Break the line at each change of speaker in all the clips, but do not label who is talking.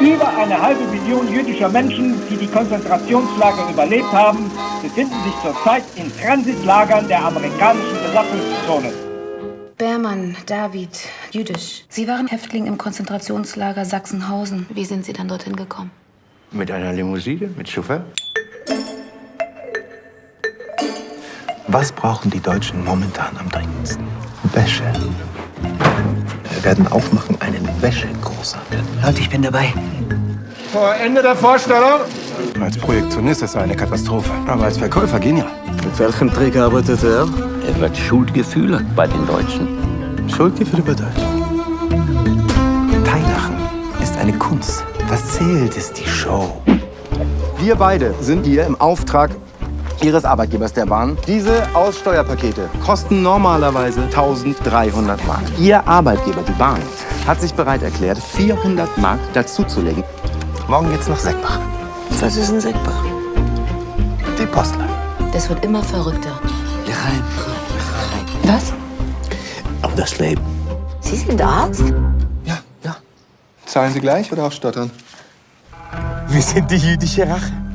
Über eine halbe Million jüdischer Menschen, die die Konzentrationslager überlebt haben, befinden sich zurzeit in Transitlagern der amerikanischen Besatzungszone.
Bermann, David, jüdisch. Sie waren Häftling im Konzentrationslager Sachsenhausen. Wie sind Sie dann dorthin gekommen?
Mit einer Limousine, mit Chauffeur. Was brauchen die Deutschen momentan am dringendsten? Wäsche. Wir werden aufmachen einen Wäschegroßhandel.
Leute, ich bin dabei.
Vor Ende der Vorstellung.
Als Projektionist ist er eine Katastrophe, aber als Verkäufer genial.
Mit welchem Trick arbeitet er?
Er wird Schuldgefühle bei den Deutschen.
Schuldgefühle bei Deutschen. Teilachen ist eine Kunst. Was zählt, ist die Show.
Wir beide sind hier im Auftrag Ihres Arbeitgebers der Bahn. Diese Aussteuerpakete kosten normalerweise 1300 Mark. Ihr Arbeitgeber, die Bahn, hat sich bereit erklärt, 400 Mark dazuzulegen.
Morgen geht's nach Seckbach.
Was ist ein Seckbach?
Die Postlein.
Das wird immer verrückter.
Rein.
Was?
Auf das Leben.
Sie sind Arzt?
Ja, ja. Zahlen Sie gleich oder auch stottern?
Wir sind die jüdische Rache.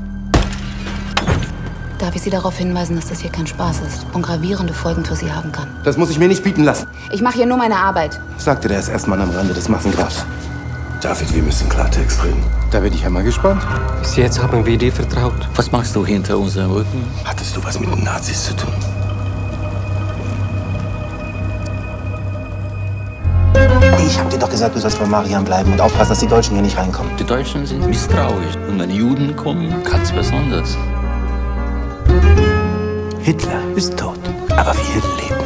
Darf ich Sie darauf hinweisen, dass das hier kein Spaß ist und gravierende Folgen für Sie haben kann?
Das muss ich mir nicht bieten lassen,
Ich mache hier nur meine Arbeit.
sagte der SS-Mann am Rande des Massengrabs.
David, wir müssen Klartext reden.
Da bin ich ja mal gespannt.
Bis jetzt haben wir dir vertraut. Was machst du hinter unserem Rücken?
Hattest du was mit den Nazis zu tun?
Ich hab dir doch gesagt, du sollst bei Marian bleiben und aufpassen, dass die Deutschen hier nicht reinkommen.
Die Deutschen sind misstrauisch. Und wenn Juden kommen, ganz besonders.
Hitler ist tot, aber wir leben.